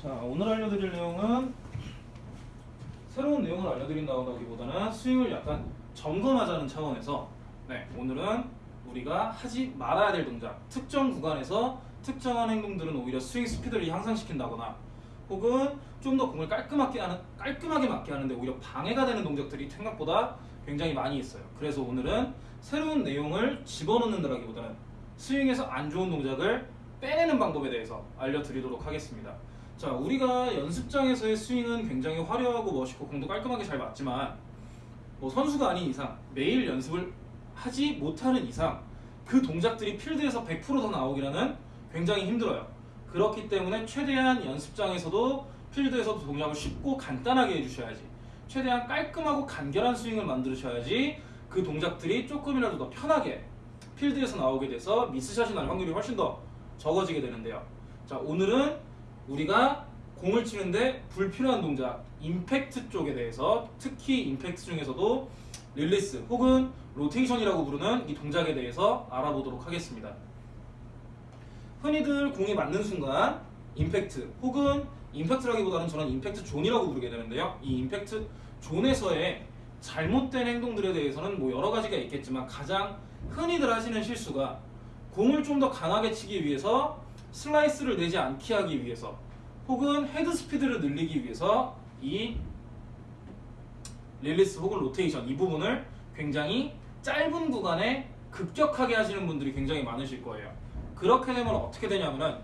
자 오늘 알려드릴 내용은 새로운 내용을 알려드린다기보다는 스윙을 약간 점검하자는 차원에서 네 오늘은 우리가 하지 말아야 될 동작 특정 구간에서 특정한 행동들은 오히려 스윙 스피드를 향상시킨다거나 혹은 좀 더 공을 깔끔하게 하는 깔끔하게 맞게 하는데 오히려 방해가 되는 동작들이 생각보다 굉장히 많이 있어요. 그래서 오늘은 새로운 내용을 집어넣는다기보다는 스윙에서 안 좋은 동작을 빼내는 방법에 대해서 알려드리도록 하겠습니다. 자, 우리가 연습장에서의 스윙은 굉장히 화려하고 멋있고 공도 깔끔하게 잘 맞지만 뭐 선수가 아닌 이상 매일 연습을 하지 못하는 이상 그 동작들이 필드에서 100%더 나오기라는 굉장히 힘들어요. 그렇기 때문에 최대한 연습장에서도 필드에서도 동작을 쉽고 간단하게 해주셔야지 최대한 깔끔하고 간결한 스윙을 만드셔야지 그 동작들이 조금이라도 더 편하게 필드에서 나오게 돼서 미스샷이 날 확률이 훨씬 더 적어지게 되는데요. 자, 오늘은 우리가 공을 치는데 불필요한 동작, 임팩트 쪽에 대해서 특히 임팩트 중에서도 release 혹은 로테이션이라고 부르는 이 동작에 대해서 알아보도록 하겠습니다. 흔히들 공이 맞는 순간 임팩트 혹은 임팩트라기보다는 저는 impact zone이라고 부르게 되는데요. 이 임팩트 zone에서의 잘못된 행동들에 대해서는 뭐 여러 가지가 있겠지만 가장 흔히들 하시는 실수가 공을 좀 더 강하게 치기 위해서 슬라이스를 내지 않게 하기 위해서 혹은 헤드 스피드를 늘리기 위해서 이 release 혹은 로테이션 이 부분을 굉장히 짧은 구간에 급격하게 하시는 분들이 굉장히 많으실 거예요. 그렇게 되면 어떻게 되냐면은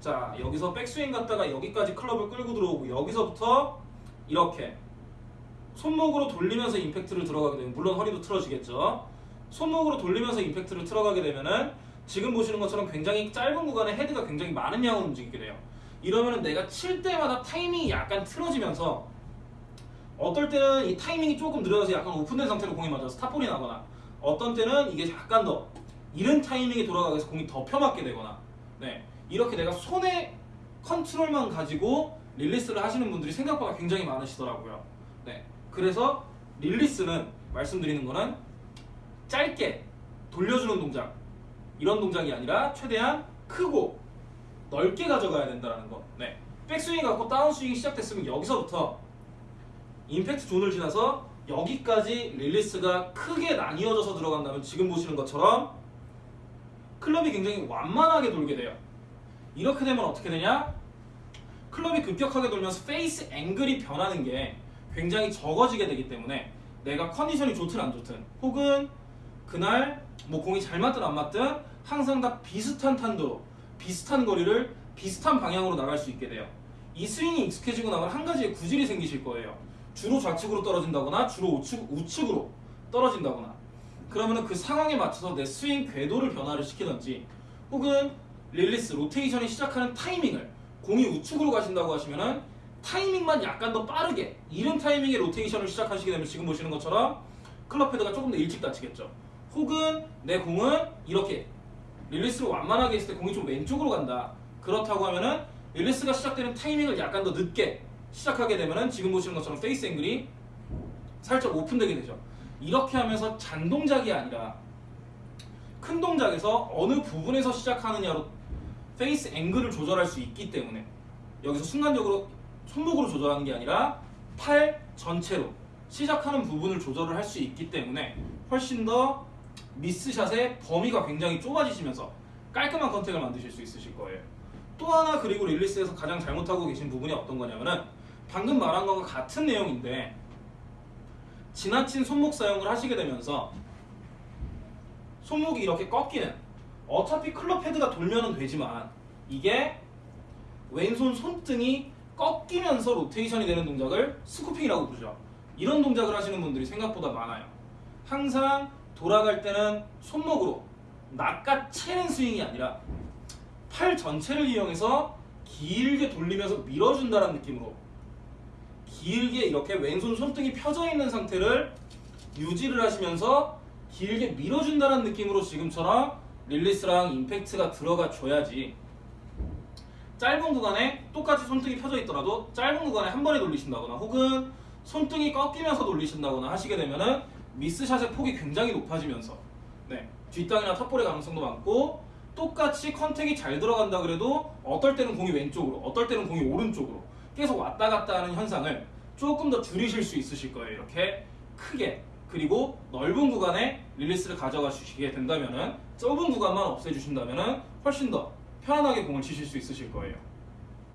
자 여기서 백스윙 갔다가 여기까지 클럽을 끌고 들어오고 여기서부터 이렇게 손목으로 돌리면서 임팩트를 들어가게 되면 물론 허리도 틀어지겠죠. 손목으로 돌리면서 임팩트를 들어가게 되면은 지금 보시는 것처럼 굉장히 짧은 구간에 헤드가 굉장히 많은 양으로 움직이게 돼요. 이러면은 내가 칠 때마다 타이밍이 약간 틀어지면서 어떨 때는 이 타이밍이 조금 느려져서 약간 오픈된 상태로 공이 맞아서 스탑볼이 나거나 어떤 때는 이게 약간 더 이른 타이밍이 돌아가게 해서 공이 더 펴맞게 되거나 네 이렇게 내가 손의 컨트롤만 가지고 release를 하시는 분들이 생각보다 굉장히 많으시더라고요. 네 그래서 release는 말씀드리는 거는 짧게 돌려주는 동작 이런 동작이 아니라 최대한 크고 넓게 가져가야 된다는 거. 네. 백스윙이 갔고 다운스윙이 시작됐으면 여기서부터 impact zone을 지나서 여기까지 release가 크게 나뉘어져서 들어간다면 지금 보시는 것처럼 클럽이 굉장히 완만하게 돌게 돼요. 이렇게 되면 어떻게 되냐? 클럽이 급격하게 돌면서 face angle이 변하는 게 굉장히 적어지게 되기 때문에 내가 컨디션이 좋든 안 좋든 혹은 그날 뭐 공이 잘 맞든 안 맞든 항상 다 비슷한 탄도로 비슷한 거리를 비슷한 방향으로 나갈 수 있게 돼요. 이 스윙이 익숙해지고 나면 한 가지의 구질이 생기실 거예요. 주로 좌측으로 떨어진다거나 주로 우측, 우측으로 떨어진다거나 그러면 그 상황에 맞춰서 내 스윙 궤도를 변화를 시키든지 혹은 release, 로테이션이 시작하는 타이밍을 공이 우측으로 가신다고 하시면은 타이밍만 약간 더 빠르게 이른 타이밍에 로테이션을 시작하시게 되면 지금 보시는 것처럼 클럽 헤드가 조금 더 일찍 닫히겠죠. 혹은 내 공은 이렇게 release를 완만하게 했을 때 공이 좀 왼쪽으로 간다. 그렇다고 하면은 release가 시작되는 타이밍을 약간 더 늦게 시작하게 되면은 지금 보시는 것처럼 face angle이 살짝 오픈되게 되죠. 이렇게 하면서 잔 동작이 아니라 큰 동작에서 어느 부분에서 시작하느냐로 face angle을 조절할 수 있기 때문에 여기서 순간적으로 손목으로 조절하는 게 아니라 팔 전체로 시작하는 부분을 조절을 할 수 있기 때문에 훨씬 더 미스샷의 범위가 굉장히 좁아지시면서 깔끔한 contact을 만드실 수 있으실 거예요. 또 하나 그리고 릴리스에서 가장 잘못하고 계신 부분이 어떤 거냐면은 방금 말한 것과 같은 내용인데 지나친 손목 사용을 하시게 되면서 손목이 이렇게 꺾이는 어차피 클럽 헤드가 돌면은 되지만 이게 왼손 손등이 꺾이면서 로테이션이 되는 동작을 스쿠핑이라고 부르죠. 이런 동작을 하시는 분들이 생각보다 많아요. 항상 돌아갈 때는 손목으로 낚아채는 스윙이 아니라 팔 전체를 이용해서 길게 돌리면서 밀어준다는 느낌으로 길게 이렇게 왼손 손등이 펴져 있는 상태를 유지를 하시면서 길게 밀어준다는 느낌으로 지금처럼 릴리스랑 임팩트가 들어가 줘야지. 짧은 구간에 똑같이 손등이 펴져 있더라도 짧은 구간에 한 번에 돌리신다거나 혹은 손등이 꺾이면서 돌리신다거나 하시게 되면은 미스샷의 폭이 굉장히 높아지면서 네, 뒷땅이나 top ball의 가능성도 많고 똑같이 contact이 잘 들어간다 그래도 어떨 때는 공이 왼쪽으로, 어떨 때는 공이 오른쪽으로 계속 왔다 갔다 하는 현상을 조금 더 줄이실 수 있으실 거예요. 이렇게 크게 그리고 넓은 구간에 release를 가져가 주시게 된다면은 좁은 구간만 없애주신다면은 훨씬 더 편안하게 공을 치실 수 있으실 거예요.